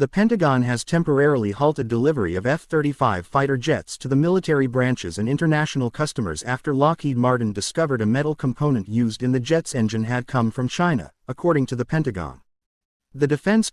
The Pentagon has temporarily halted delivery of F 35 fighter jets to the military branches and international customers after Lockheed Martin discovered a metal component used in the jet's engine had come from China, according to the Pentagon. The defense